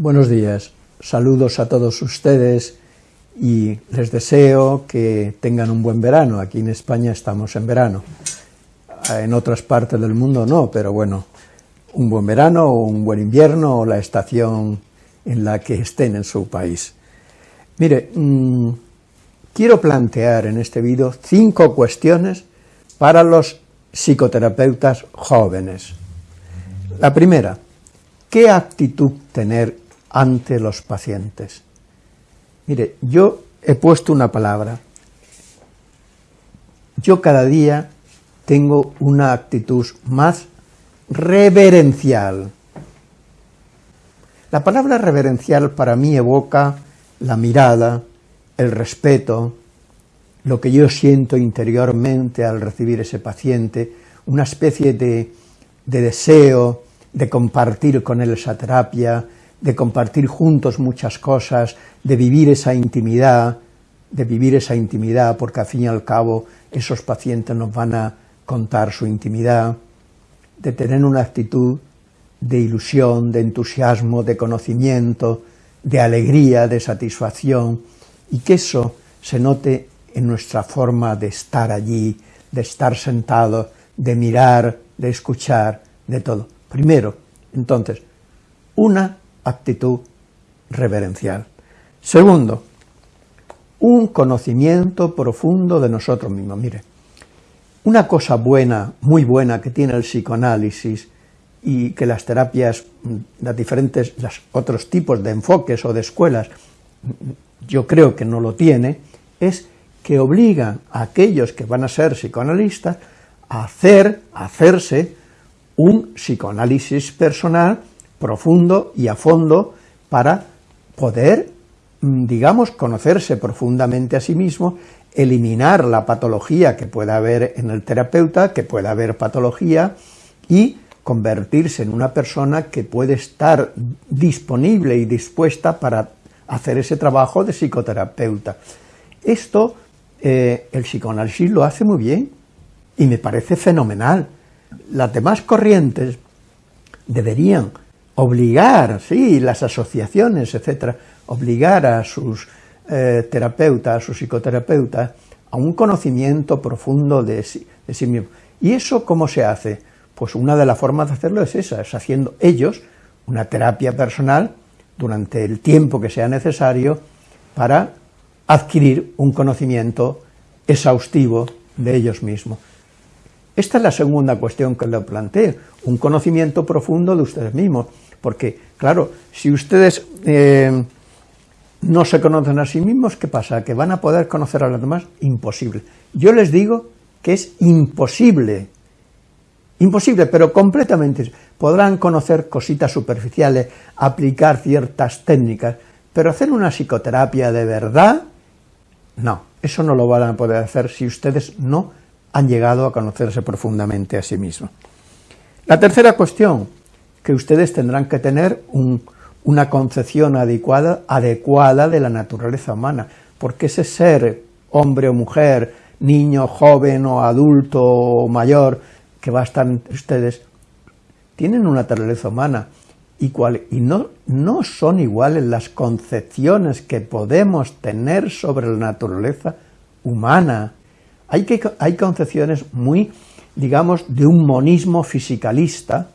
Buenos días, saludos a todos ustedes y les deseo que tengan un buen verano. Aquí en España estamos en verano, en otras partes del mundo no, pero bueno, un buen verano o un buen invierno o la estación en la que estén en su país. Mire, mmm, quiero plantear en este vídeo cinco cuestiones para los psicoterapeutas jóvenes. La primera, ¿qué actitud tener ante los pacientes? Mire, yo he puesto una palabra. Yo cada día tengo una actitud más reverencial. La palabra reverencial para mí evoca la mirada, el respeto, lo que yo siento interiormente al recibir ese paciente, una especie de, de deseo de compartir con él esa terapia, de compartir juntos muchas cosas, de vivir esa intimidad, de vivir esa intimidad, porque al fin y al cabo esos pacientes nos van a contar su intimidad, de tener una actitud de ilusión, de entusiasmo, de conocimiento, de alegría, de satisfacción, y que eso se note en nuestra forma de estar allí, de estar sentado, de mirar, de escuchar, de todo. Primero, entonces, una actitud reverencial. Segundo, un conocimiento profundo de nosotros mismos. Mire, una cosa buena, muy buena que tiene el psicoanálisis y que las terapias, las diferentes, los otros tipos de enfoques o de escuelas, yo creo que no lo tiene, es que obligan a aquellos que van a ser psicoanalistas a hacer, a hacerse un psicoanálisis personal profundo y a fondo para poder, mm, digamos, conocerse profundamente a sí mismo, eliminar la patología que pueda haber en el terapeuta, que pueda haber patología, y convertirse en una persona que puede estar disponible y dispuesta para hacer ese trabajo de psicoterapeuta. Esto eh, el psicoanálisis lo hace muy bien y me parece fenomenal. Las demás corrientes deberían obligar, sí, las asociaciones, etcétera, obligar a sus eh, terapeutas, a sus psicoterapeutas, a un conocimiento profundo de sí, de sí mismo. ¿Y eso cómo se hace? Pues una de las formas de hacerlo es esa, es haciendo ellos una terapia personal durante el tiempo que sea necesario para adquirir un conocimiento exhaustivo de ellos mismos. Esta es la segunda cuestión que le planteo, un conocimiento profundo de ustedes mismos, porque, claro, si ustedes eh, no se conocen a sí mismos, ¿qué pasa? ¿Que van a poder conocer a los demás? Imposible. Yo les digo que es imposible, imposible, pero completamente. Podrán conocer cositas superficiales, aplicar ciertas técnicas, pero hacer una psicoterapia de verdad, no, eso no lo van a poder hacer si ustedes no han llegado a conocerse profundamente a sí mismos. La tercera cuestión, que ustedes tendrán que tener una concepción adecuada, adecuada de la naturaleza humana, porque ese ser, hombre o mujer, niño, joven o adulto o mayor, que va a estar entre ustedes, tienen una naturaleza humana, y, y no, no son iguales las concepciones que podemos tener sobre la naturaleza humana. Hay, que, hay concepciones muy, digamos, de un monismo fisicalista,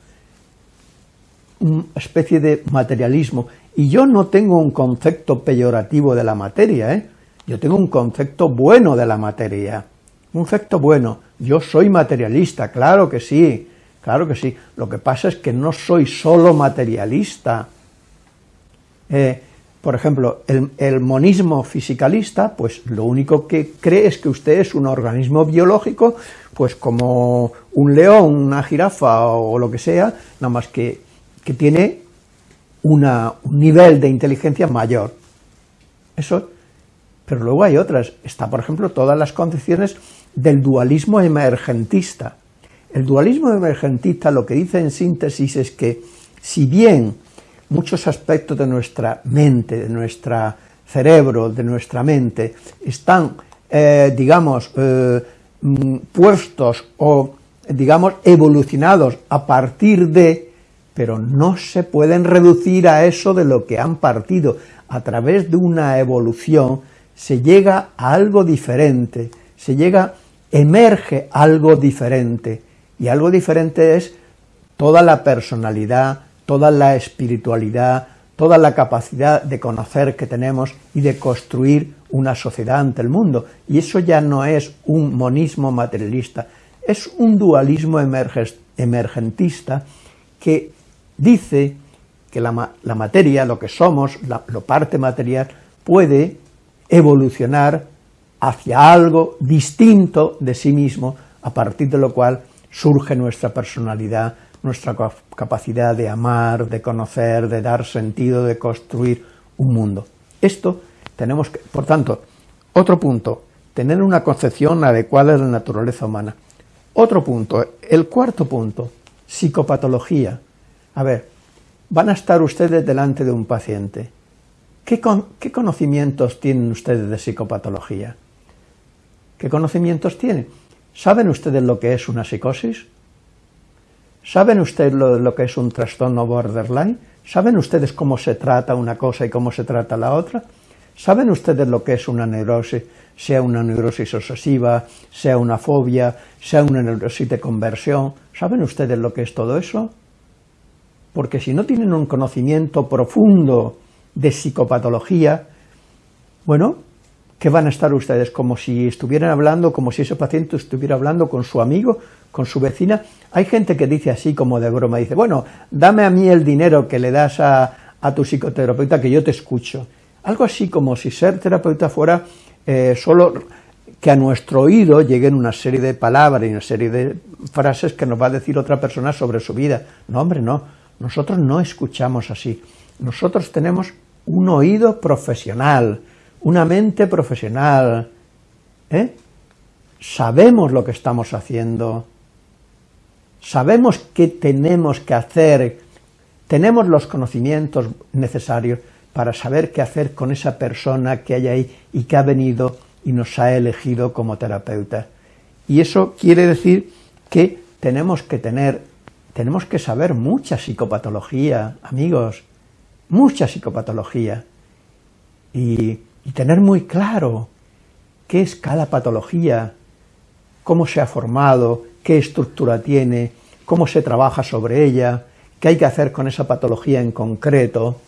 una especie de materialismo, y yo no tengo un concepto peyorativo de la materia, ¿eh? yo tengo un concepto bueno de la materia, un concepto bueno, yo soy materialista, claro que sí, Claro que sí, lo que pasa es que no soy solo materialista. Eh, por ejemplo, el, monismo fisicalista, pues lo único que cree es que usted es un organismo biológico, pues como un león, una jirafa o lo que sea, nada más que, que tiene un nivel de inteligencia mayor. Eso, pero luego hay otras, está por ejemplo todas las concepciones del dualismo emergentista, el dualismo emergentista lo que dice en síntesis es que, si bien muchos aspectos de nuestra mente, de nuestro cerebro, de nuestra mente, están, eh, digamos, eh, mm, puestos o, digamos, evolucionados a partir de pero no se pueden reducir a eso de lo que han partido. A través de una evolución se llega a algo diferente, se llega, emerge algo diferente, y algo diferente es toda la personalidad, toda la espiritualidad, toda la capacidad de conocer que tenemos y de construir una sociedad ante el mundo. Y eso ya no es un monismo materialista, es un dualismo emergentista que dice que la, materia, lo que somos, la parte material, puede evolucionar hacia algo distinto de sí mismo, a partir de lo cual surge nuestra personalidad, nuestra capacidad de amar, de conocer, de dar sentido, de construir un mundo. Esto tenemos que, por tanto, otro punto, tener una concepción adecuada de la naturaleza humana. Otro punto, el cuarto punto, psicopatología. A ver, van a estar ustedes delante de un paciente. ¿Qué, ¿Qué, conocimientos tienen ustedes de psicopatología? ¿Qué conocimientos tienen? ¿Saben ustedes lo que es una psicosis? ¿Saben ustedes lo, que es un trastorno borderline? ¿Saben ustedes cómo se trata una cosa y cómo se trata la otra? ¿Saben ustedes lo que es una neurosis, sea una neurosis obsesiva, sea una fobia, sea una neurosis de conversión? ¿Saben ustedes lo que es todo eso? Porque si no tienen un conocimiento profundo de psicopatología, bueno, ¿qué van a estar ustedes? Como si estuvieran hablando, como si ese paciente estuviera hablando con su amigo, con su vecina. Hay gente que dice así como de broma, dice, bueno, dame a mí el dinero que le das a, tu psicoterapeuta que yo te escucho. Algo así como si ser terapeuta fuera eh, solo que a nuestro oído lleguen una serie de palabras y una serie de frases que nos va a decir otra persona sobre su vida. No, hombre, no. Nosotros no escuchamos así. Nosotros tenemos un oído profesional, una mente profesional. ¿eh? Sabemos lo que estamos haciendo, sabemos qué tenemos que hacer, tenemos los conocimientos necesarios para saber qué hacer con esa persona que hay ahí y que ha venido y nos ha elegido como terapeuta. Y eso quiere decir que tenemos que tener, tenemos que saber mucha psicopatología, amigos, mucha psicopatología, y, tener muy claro qué es cada patología, cómo se ha formado, qué estructura tiene, cómo se trabaja sobre ella, qué hay que hacer con esa patología en concreto.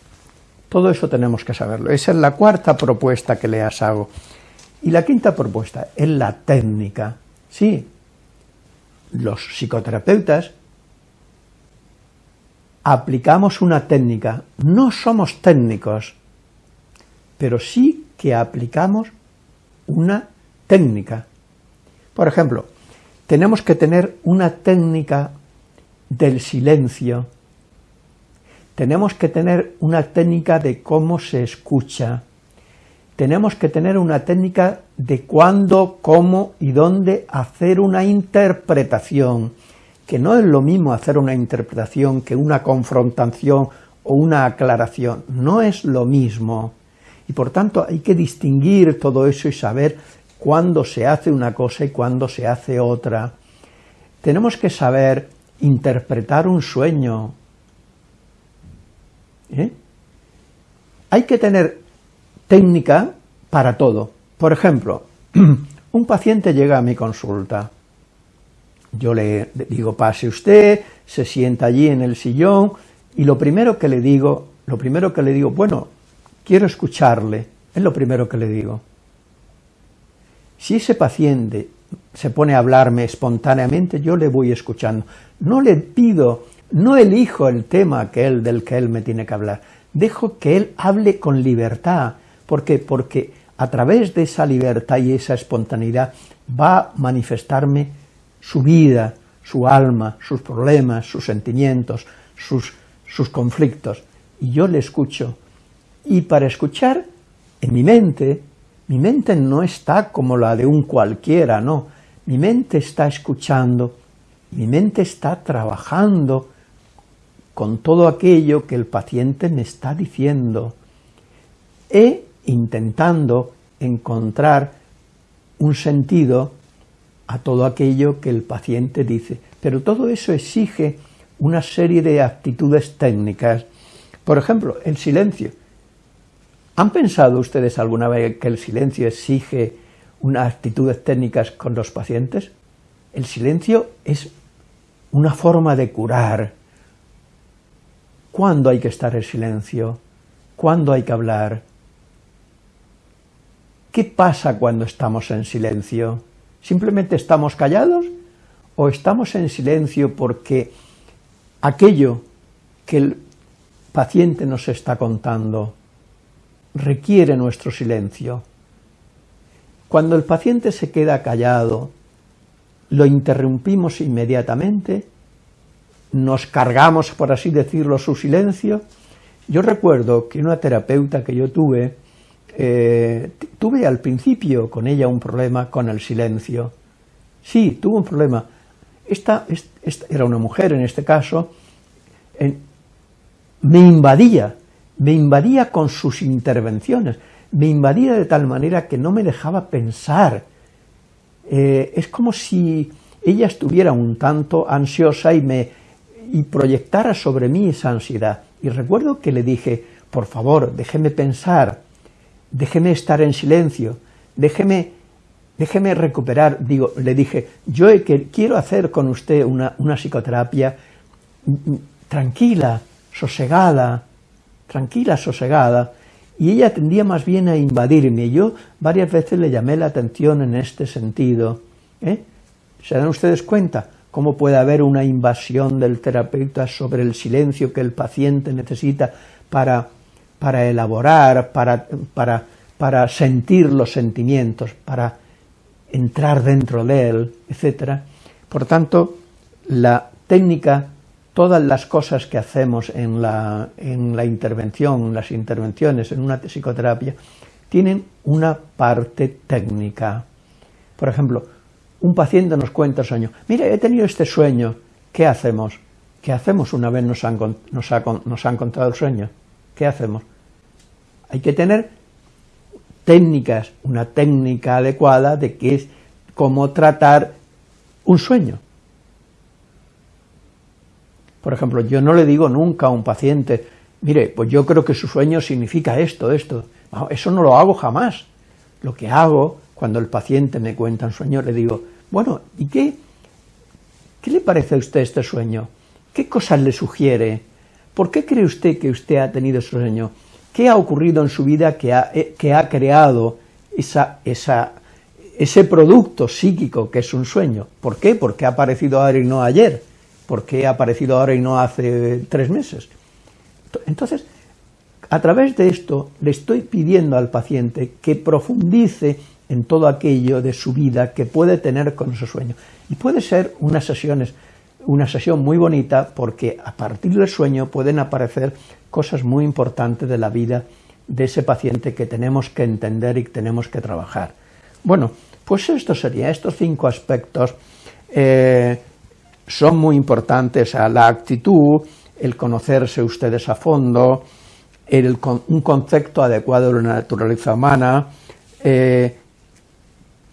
Todo eso tenemos que saberlo. Esa es la cuarta propuesta que le hago. Y la quinta propuesta es la técnica. Sí, los psicoterapeutas aplicamos una técnica. No somos técnicos, pero sí que aplicamos una técnica. Por ejemplo, tenemos que tener una técnica del silencio, tenemos que tener una técnica de cómo se escucha, tenemos que tener una técnica de cuándo, cómo y dónde hacer una interpretación, que no es lo mismo hacer una interpretación que una confrontación o una aclaración, no es lo mismo. Y por tanto hay que distinguir todo eso y saber cuándo se hace una cosa y cuándo se hace otra. Tenemos que saber interpretar un sueño. ¿Eh? Hay que tener técnica para todo. Por ejemplo, un paciente llega a mi consulta. Yo le digo, pase usted, se sienta allí en el sillón, y lo primero que le digo, lo primero que le digo, bueno, quiero escucharle, es lo primero que le digo. Si ese paciente se pone a hablarme espontáneamente, yo le voy escuchando. No le pido, no elijo el tema que él, del que él me tiene que hablar. Dejo que él hable con libertad. ¿Por qué? Porque a través de esa libertad y esa espontaneidad va a manifestarme su vida, su alma, sus problemas, sus sentimientos, sus, sus conflictos. Y yo le escucho. Y para escuchar, en mi mente, mi mente no está como la de un cualquiera, no. Mi mente está escuchando, mi mente está trabajando con todo aquello que el paciente me está diciendo e intentando encontrar un sentido a todo aquello que el paciente dice. Pero todo eso exige una serie de actitudes técnicas. Por ejemplo, el silencio. ¿Han pensado ustedes alguna vez que el silencio exige unas actitudes técnicas con los pacientes? El silencio es una forma de curar. ¿Cuándo hay que estar en silencio? ¿Cuándo hay que hablar? ¿Qué pasa cuando estamos en silencio? ¿Simplemente estamos callados? ¿O estamos en silencio porque aquello que el paciente nos está contando requiere nuestro silencio? Cuando el paciente se queda callado, lo interrumpimos inmediatamente, nos cargamos, por así decirlo, su silencio. Yo recuerdo que una terapeuta que yo tuve, eh, tuve al principio con ella un problema con el silencio. Sí, tuvo un problema. Esta, era una mujer en este caso, me invadía, me invadía con sus intervenciones, me invadía de tal manera que no me dejaba pensar, eh, es como si ella estuviera un tanto ansiosa y me y proyectara sobre mí esa ansiedad. Y recuerdo que le dije, por favor, déjeme pensar, déjeme estar en silencio, déjeme, déjeme recuperar. Digo, le dije, yo quiero hacer con usted una, una psicoterapia tranquila, sosegada, tranquila, sosegada, y ella tendía más bien a invadirme. Yo varias veces le llamé la atención en este sentido. ¿eh? ¿Se dan ustedes cuenta cómo puede haber una invasión del terapeuta sobre el silencio que el paciente necesita para, para elaborar, para, para, para sentir los sentimientos, para entrar dentro de él, etc. Por tanto, la técnica todas las cosas que hacemos en la, en la intervención, en las intervenciones, en una psicoterapia, tienen una parte técnica. Por ejemplo, un paciente nos cuenta el sueño. Mire, he tenido este sueño. ¿Qué hacemos? ¿Qué hacemos una vez nos han, nos, nos han contado el sueño? ¿Qué hacemos? Hay que tener técnicas, una técnica adecuada de qué es cómo tratar un sueño. Por ejemplo, yo no le digo nunca a un paciente, mire, pues yo creo que su sueño significa esto, esto. eso no lo hago jamás. Lo que hago, cuando el paciente me cuenta un sueño, le digo, bueno, ¿y qué, qué le parece a usted este sueño? ¿Qué cosas le sugiere? ¿Por qué cree usted que usted ha tenido ese sueño? ¿Qué ha ocurrido en su vida que ha, eh, que ha creado esa, ese producto psíquico que es un sueño? ¿Por qué? Porque ha aparecido ahora y no ayer. ¿Por qué ha aparecido ahora y no hace tres meses? Entonces, a través de esto, le estoy pidiendo al paciente que profundice en todo aquello de su vida que puede tener con ese sueño. Y puede ser unas sesiones, una sesión muy bonita porque a partir del sueño pueden aparecer cosas muy importantes de la vida de ese paciente que tenemos que entender y que tenemos que trabajar. Bueno, pues esto sería, estos cinco aspectos eh, son muy importantes a la actitud, el conocerse ustedes a fondo, un concepto adecuado de la naturaleza humana, eh,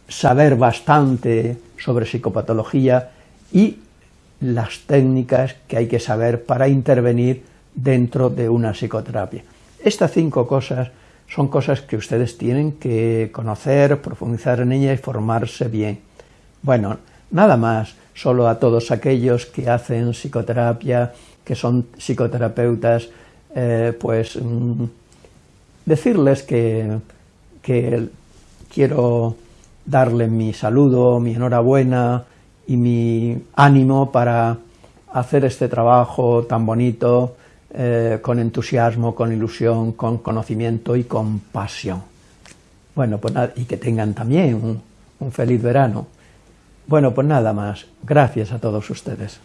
saber bastante sobre psicopatología y las técnicas que hay que saber para intervenir dentro de una psicoterapia. Estas cinco cosas son cosas que ustedes tienen que conocer, profundizar en ellas y formarse bien. Bueno, nada más solo a todos aquellos que hacen psicoterapia, que son psicoterapeutas, eh, pues mm, decirles que, que quiero darle mi saludo, mi enhorabuena y mi ánimo para hacer este trabajo tan bonito, eh, con entusiasmo, con ilusión, con conocimiento y con pasión. Bueno, pues nada, y que tengan también un feliz verano. Bueno, pues nada más. Gracias a todos ustedes.